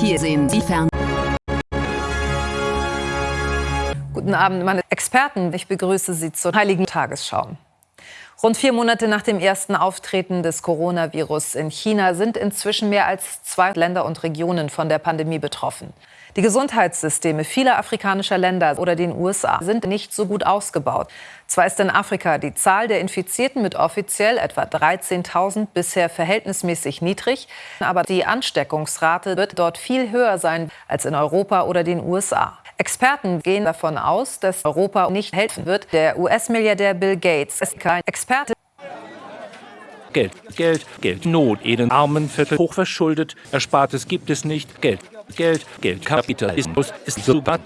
Hier sehen Sie fern. Guten Abend, meine Experten. Ich begrüße Sie zur Heiligen Tagesschau. Rund vier Monate nach dem ersten Auftreten des Coronavirus in China sind inzwischen mehr als zwei Länder und Regionen von der Pandemie betroffen. Die Gesundheitssysteme vieler afrikanischer Länder oder den USA sind nicht so gut ausgebaut. Zwar ist in Afrika die Zahl der Infizierten mit offiziell etwa 13.000 bisher verhältnismäßig niedrig, aber die Ansteckungsrate wird dort viel höher sein als in Europa oder den USA. Experten gehen davon aus, dass Europa nicht helfen wird. Der US-Milliardär Bill Gates ist kein Experte. Geld, Geld, Geld, Not, Eden, Armenviertel, hochverschuldet, Erspartes gibt es nicht, Geld, Geld, Geld, Kapitalismus ist sogar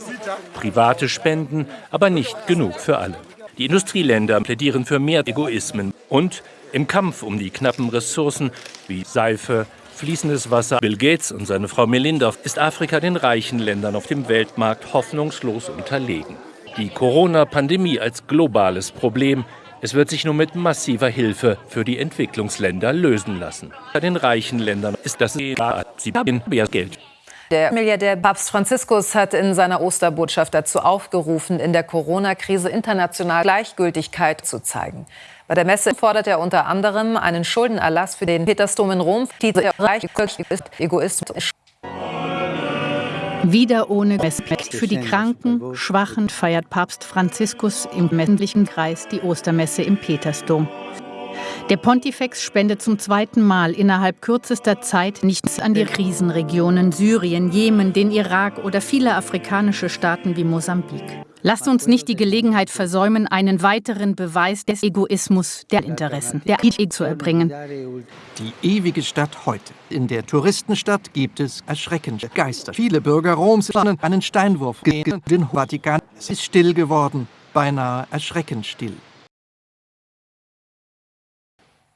private Spenden, aber nicht genug für alle. Die Industrieländer plädieren für mehr Egoismen und im Kampf um die knappen Ressourcen wie Seife, fließendes Wasser. Bill Gates und seine Frau Melinda ist Afrika den reichen Ländern auf dem Weltmarkt hoffnungslos unterlegen. Die Corona-Pandemie als globales Problem. Es wird sich nur mit massiver Hilfe für die Entwicklungsländer lösen lassen. Bei den reichen Ländern ist das sie haben mehr Geld. Der Milliardär Papst Franziskus hat in seiner Osterbotschaft dazu aufgerufen, in der Corona-Krise international Gleichgültigkeit zu zeigen. Bei der Messe fordert er unter anderem einen Schuldenerlass für den Petersdom in Rom. Diese Reich ist Egoismus. Wieder ohne Respekt für die Kranken, Schwachen feiert Papst Franziskus im männlichen Kreis die Ostermesse im Petersdom. Der Pontifex spendet zum zweiten Mal innerhalb kürzester Zeit nichts an die Krisenregionen Syrien, Jemen, den Irak oder viele afrikanische Staaten wie Mosambik. Lasst uns nicht die Gelegenheit versäumen, einen weiteren Beweis des Egoismus der Interessen der Idee zu erbringen. Die ewige Stadt heute. In der Touristenstadt gibt es erschreckende Geister. Viele Bürger Roms planen einen Steinwurf gegen den Vatikan. Es ist still geworden, beinahe erschreckend still.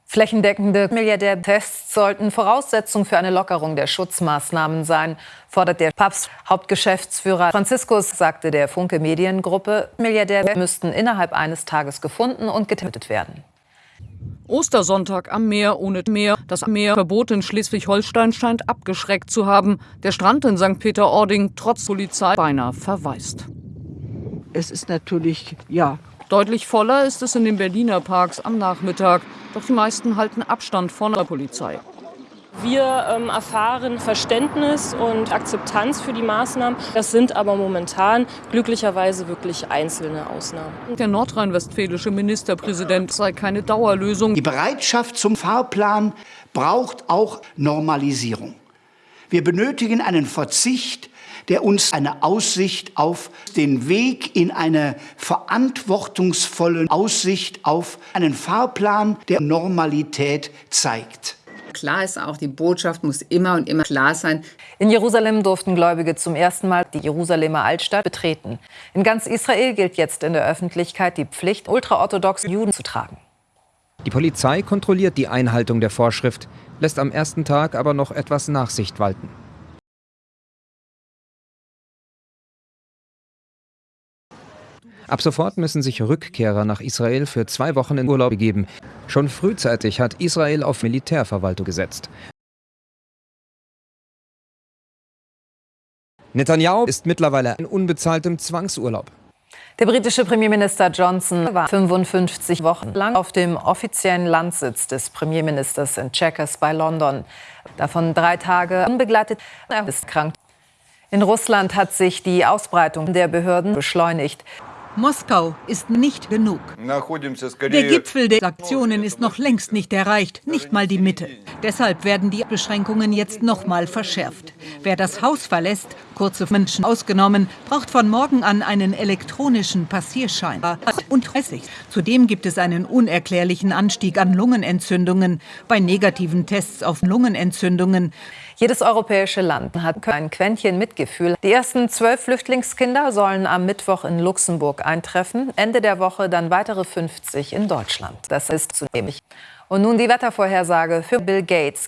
Flächendeckende Milliardärtests sollten Voraussetzung für eine Lockerung der Schutzmaßnahmen sein, fordert der Papst. Hauptgeschäftsführer Franziskus sagte der Funke Mediengruppe, Milliardäre müssten innerhalb eines Tages gefunden und getötet werden. Ostersonntag am Meer ohne Meer. Das Meerverbot in Schleswig-Holstein scheint abgeschreckt zu haben. Der Strand in St. Peter-Ording trotz Polizei beinahe verwaist. Es ist natürlich, ja, Deutlich voller ist es in den Berliner Parks am Nachmittag. Doch die meisten halten Abstand von der Polizei. Wir ähm, erfahren Verständnis und Akzeptanz für die Maßnahmen. Das sind aber momentan glücklicherweise wirklich einzelne Ausnahmen. Der nordrhein-westfälische Ministerpräsident sei keine Dauerlösung. Die Bereitschaft zum Fahrplan braucht auch Normalisierung. Wir benötigen einen Verzicht der uns eine Aussicht auf den Weg in eine verantwortungsvolle Aussicht auf einen Fahrplan der Normalität zeigt. Klar ist auch, die Botschaft muss immer und immer klar sein. In Jerusalem durften Gläubige zum ersten Mal die Jerusalemer Altstadt betreten. In ganz Israel gilt jetzt in der Öffentlichkeit die Pflicht, ultraorthodoxe Juden zu tragen. Die Polizei kontrolliert die Einhaltung der Vorschrift, lässt am ersten Tag aber noch etwas Nachsicht walten. Ab sofort müssen sich Rückkehrer nach Israel für zwei Wochen in Urlaub begeben. Schon frühzeitig hat Israel auf Militärverwaltung gesetzt. Netanyahu ist mittlerweile in unbezahltem Zwangsurlaub. Der britische Premierminister Johnson war 55 Wochen lang auf dem offiziellen Landsitz des Premierministers in Chequers bei London. Davon drei Tage unbegleitet. Er ist krank. In Russland hat sich die Ausbreitung der Behörden beschleunigt. Moskau ist nicht genug. Der Gipfel der Aktionen ist noch längst nicht erreicht, nicht mal die Mitte. Deshalb werden die Beschränkungen jetzt noch mal verschärft. Wer das Haus verlässt, kurze Menschen ausgenommen, braucht von morgen an einen elektronischen Passierschein. Und 30. Zudem gibt es einen unerklärlichen Anstieg an Lungenentzündungen. Bei negativen Tests auf Lungenentzündungen jedes europäische Land hat ein Quäntchen Mitgefühl. Die ersten zwölf Flüchtlingskinder sollen am Mittwoch in Luxemburg eintreffen. Ende der Woche dann weitere 50 in Deutschland. Das ist zunehmend. Und nun die Wettervorhersage für Bill Gates.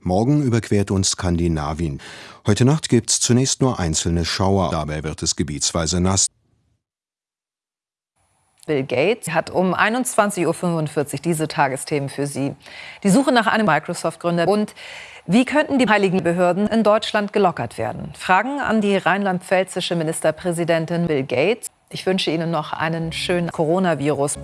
Morgen überquert uns Skandinavien. Heute Nacht gibt es zunächst nur einzelne Schauer. Dabei wird es gebietsweise nass. Bill Gates hat um 21.45 Uhr diese Tagesthemen für Sie. Die Suche nach einem Microsoft-Gründer und wie könnten die heiligen Behörden in Deutschland gelockert werden? Fragen an die rheinland-pfälzische Ministerpräsidentin Bill Gates. Ich wünsche Ihnen noch einen schönen Coronavirus.